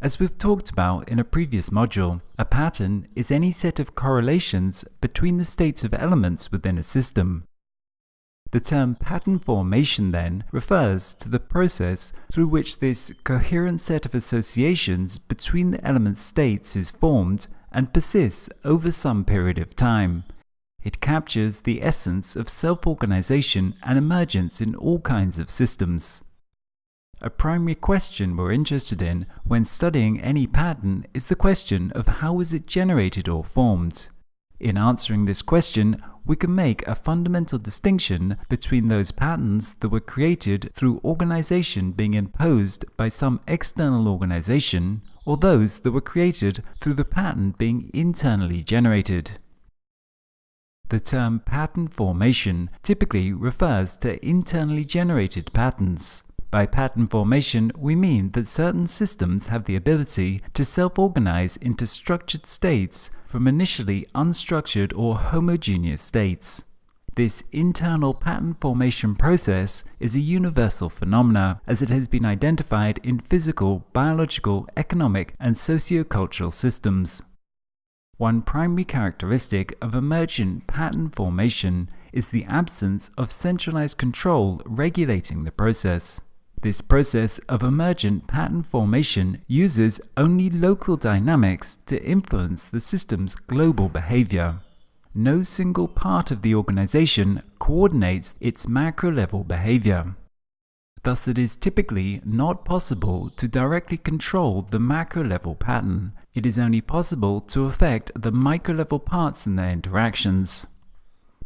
As we've talked about in a previous module, a pattern is any set of correlations between the states of elements within a system. The term pattern formation then refers to the process through which this coherent set of associations between the element states is formed and persists over some period of time. It captures the essence of self-organization and emergence in all kinds of systems. A primary question we're interested in when studying any pattern is the question of how is it generated or formed. In answering this question, we can make a fundamental distinction between those patterns that were created through organization being imposed by some external organization, or those that were created through the pattern being internally generated. The term pattern formation typically refers to internally generated patterns. By pattern formation, we mean that certain systems have the ability to self-organize into structured states from initially unstructured or homogeneous states. This internal pattern formation process is a universal phenomena as it has been identified in physical, biological, economic, and socio-cultural systems. One primary characteristic of emergent pattern formation is the absence of centralized control regulating the process. This process of emergent pattern formation uses only local dynamics to influence the system's global behavior. No single part of the organization coordinates its macro-level behavior. Thus, it is typically not possible to directly control the macro-level pattern. It is only possible to affect the micro-level parts in their interactions.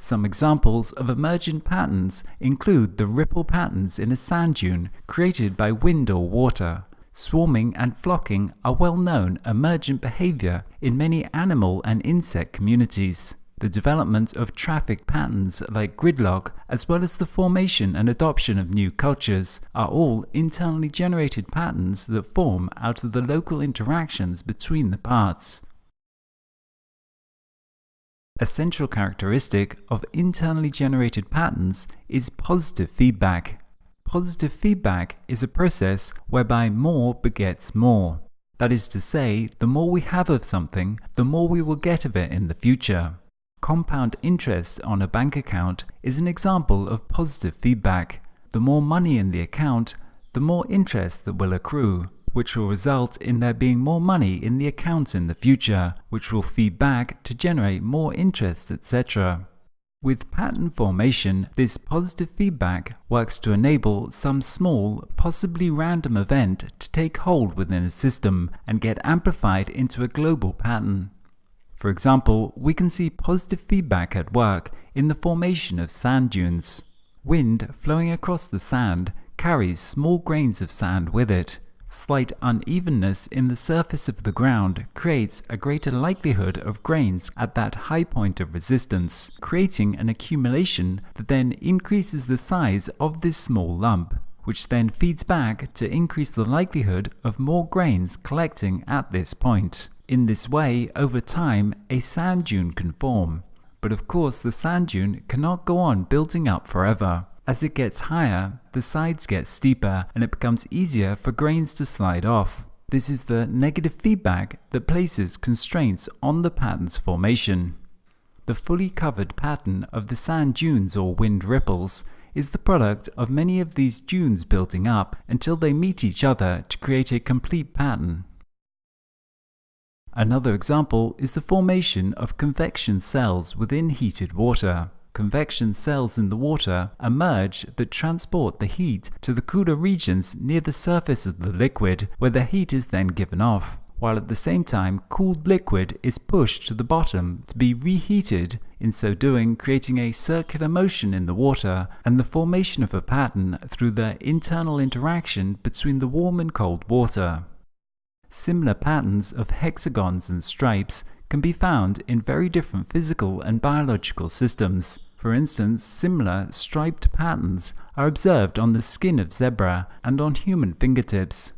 Some examples of emergent patterns include the ripple patterns in a sand dune created by wind or water. Swarming and flocking are well-known emergent behavior in many animal and insect communities. The development of traffic patterns like gridlock, as well as the formation and adoption of new cultures, are all internally generated patterns that form out of the local interactions between the parts. A central characteristic of internally generated patterns is positive feedback. Positive feedback is a process whereby more begets more. That is to say, the more we have of something, the more we will get of it in the future. Compound interest on a bank account is an example of positive feedback. The more money in the account, the more interest that will accrue which will result in there being more money in the account in the future, which will feed back to generate more interest, etc. With pattern formation, this positive feedback works to enable some small, possibly random event to take hold within a system and get amplified into a global pattern. For example, we can see positive feedback at work in the formation of sand dunes. Wind flowing across the sand carries small grains of sand with it, Slight unevenness in the surface of the ground creates a greater likelihood of grains at that high point of resistance, creating an accumulation that then increases the size of this small lump, which then feeds back to increase the likelihood of more grains collecting at this point. In this way, over time, a sand dune can form. But of course, the sand dune cannot go on building up forever. As it gets higher, the sides get steeper and it becomes easier for grains to slide off. This is the negative feedback that places constraints on the pattern's formation. The fully covered pattern of the sand dunes or wind ripples is the product of many of these dunes building up until they meet each other to create a complete pattern. Another example is the formation of convection cells within heated water convection cells in the water emerge that transport the heat to the cooler regions near the surface of the liquid, where the heat is then given off, while at the same time cooled liquid is pushed to the bottom to be reheated, in so doing creating a circular motion in the water and the formation of a pattern through the internal interaction between the warm and cold water. Similar patterns of hexagons and stripes can be found in very different physical and biological systems. For instance, similar striped patterns are observed on the skin of zebra and on human fingertips.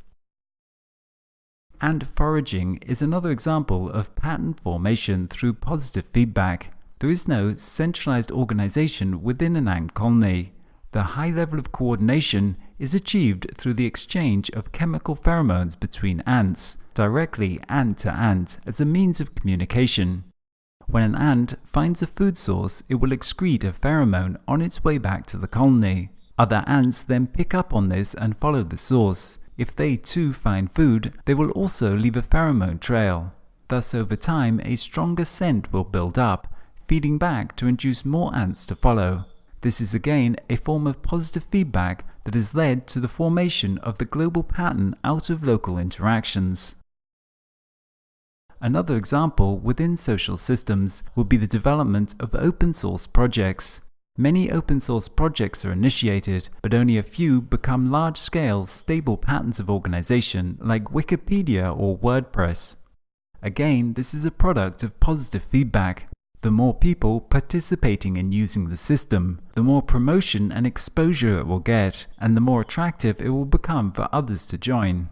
Ant foraging is another example of pattern formation through positive feedback. There is no centralized organization within an ant colony. The high level of coordination is achieved through the exchange of chemical pheromones between ants, directly ant to ant as a means of communication. When an ant finds a food source, it will excrete a pheromone on its way back to the colony. Other ants then pick up on this and follow the source. If they too find food, they will also leave a pheromone trail. Thus, over time, a stronger scent will build up, feeding back to induce more ants to follow. This is again a form of positive feedback that has led to the formation of the global pattern out of local interactions. Another example within social systems would be the development of open source projects. Many open source projects are initiated, but only a few become large-scale, stable patterns of organization like Wikipedia or WordPress. Again, this is a product of positive feedback. The more people participating in using the system, the more promotion and exposure it will get, and the more attractive it will become for others to join.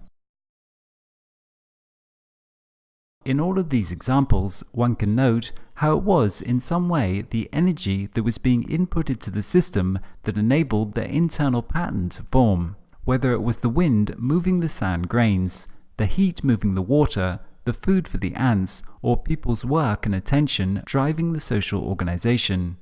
In all of these examples, one can note how it was in some way the energy that was being inputted to the system that enabled the internal pattern to form, whether it was the wind moving the sand grains, the heat moving the water, the food for the ants, or people's work and attention driving the social organization.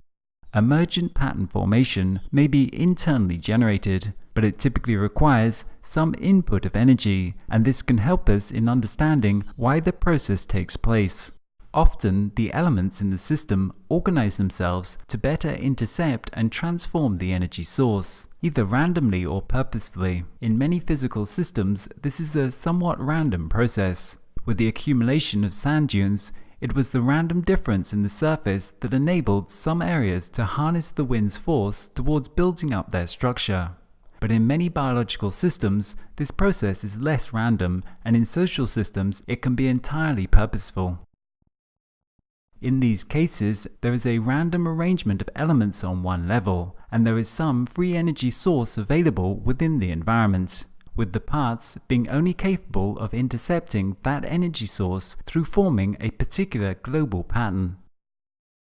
Emergent pattern formation may be internally generated, but it typically requires some input of energy, and this can help us in understanding why the process takes place. Often, the elements in the system organize themselves to better intercept and transform the energy source, either randomly or purposefully. In many physical systems, this is a somewhat random process. With the accumulation of sand dunes, it was the random difference in the surface that enabled some areas to harness the wind's force towards building up their structure. But in many biological systems, this process is less random, and in social systems, it can be entirely purposeful. In these cases, there is a random arrangement of elements on one level, and there is some free energy source available within the environment, with the parts being only capable of intercepting that energy source through forming a particular global pattern.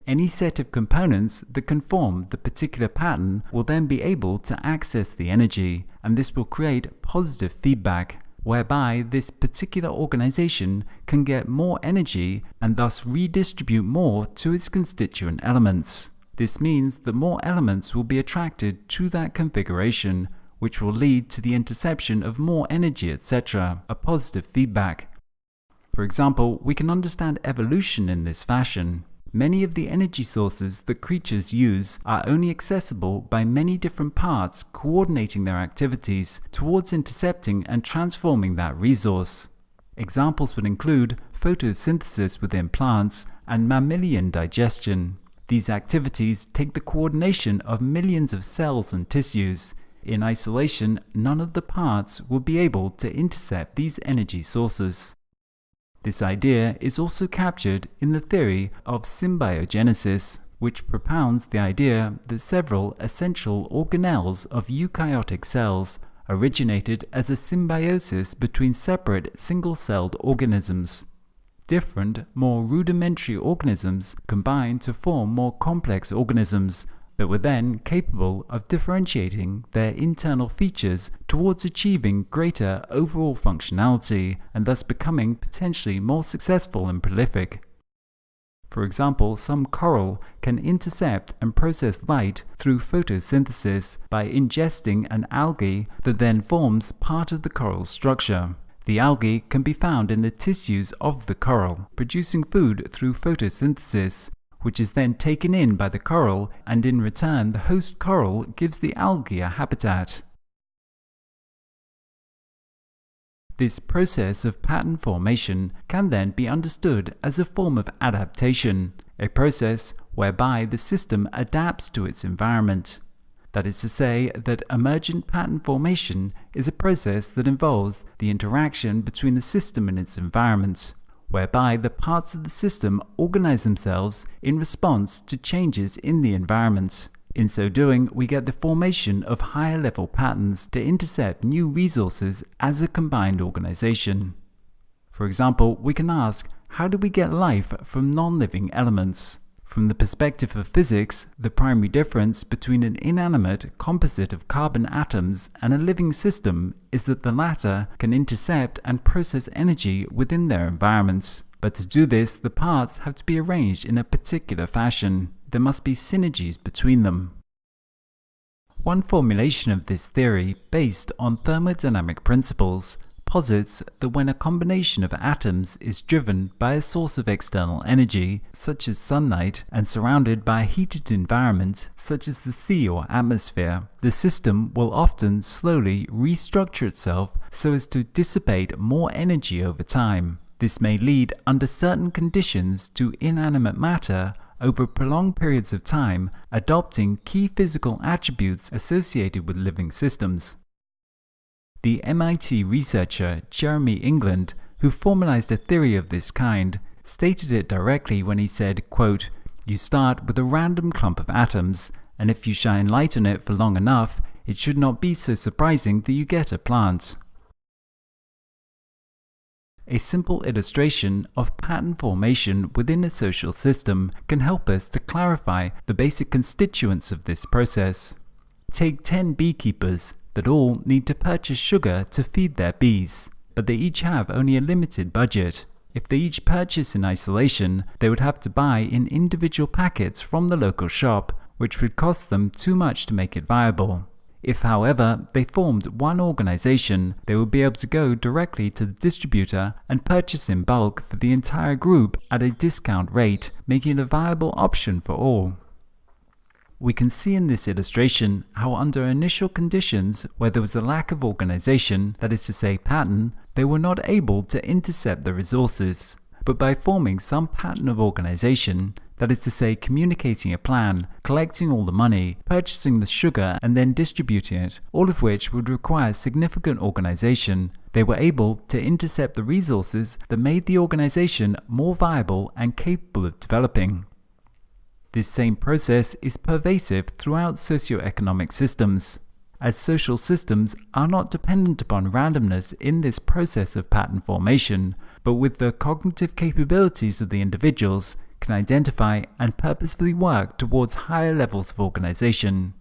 Any set of components that can form the particular pattern will then be able to access the energy, and this will create positive feedback, whereby this particular organization can get more energy and thus redistribute more to its constituent elements. This means that more elements will be attracted to that configuration, which will lead to the interception of more energy, etc., a positive feedback. For example, we can understand evolution in this fashion. Many of the energy sources that creatures use are only accessible by many different parts coordinating their activities towards intercepting and transforming that resource. Examples would include photosynthesis within plants and mammalian digestion. These activities take the coordination of millions of cells and tissues. In isolation, none of the parts would be able to intercept these energy sources. This idea is also captured in the theory of symbiogenesis, which propounds the idea that several essential organelles of eukaryotic cells originated as a symbiosis between separate single-celled organisms. Different, more rudimentary organisms combine to form more complex organisms that were then capable of differentiating their internal features towards achieving greater overall functionality and thus becoming potentially more successful and prolific. For example, some coral can intercept and process light through photosynthesis by ingesting an algae that then forms part of the coral's structure. The algae can be found in the tissues of the coral, producing food through photosynthesis, which is then taken in by the coral and in return the host coral gives the algae a habitat. This process of pattern formation can then be understood as a form of adaptation, a process whereby the system adapts to its environment. That is to say that emergent pattern formation is a process that involves the interaction between the system and its environment whereby the parts of the system organize themselves in response to changes in the environment. In so doing, we get the formation of higher level patterns to intercept new resources as a combined organization. For example, we can ask, how do we get life from non-living elements? From the perspective of physics, the primary difference between an inanimate composite of carbon atoms and a living system is that the latter can intercept and process energy within their environments. But to do this, the parts have to be arranged in a particular fashion. There must be synergies between them. One formulation of this theory, based on thermodynamic principles, posits that when a combination of atoms is driven by a source of external energy, such as sunlight, and surrounded by a heated environment, such as the sea or atmosphere, the system will often slowly restructure itself so as to dissipate more energy over time. This may lead, under certain conditions, to inanimate matter over prolonged periods of time adopting key physical attributes associated with living systems. The MIT researcher Jeremy England, who formalized a theory of this kind, stated it directly when he said, quote, You start with a random clump of atoms, and if you shine light on it for long enough, it should not be so surprising that you get a plant. A simple illustration of pattern formation within a social system can help us to clarify the basic constituents of this process. Take 10 beekeepers that all need to purchase sugar to feed their bees, but they each have only a limited budget. If they each purchase in isolation, they would have to buy in individual packets from the local shop, which would cost them too much to make it viable. If, however, they formed one organization, they would be able to go directly to the distributor and purchase in bulk for the entire group at a discount rate, making it a viable option for all. We can see in this illustration how under initial conditions where there was a lack of organization, that is to say pattern, they were not able to intercept the resources. But by forming some pattern of organization, that is to say communicating a plan, collecting all the money, purchasing the sugar and then distributing it, all of which would require significant organization, they were able to intercept the resources that made the organization more viable and capable of developing. This same process is pervasive throughout socioeconomic systems, as social systems are not dependent upon randomness in this process of pattern formation, but with the cognitive capabilities of the individuals, can identify and purposefully work towards higher levels of organization.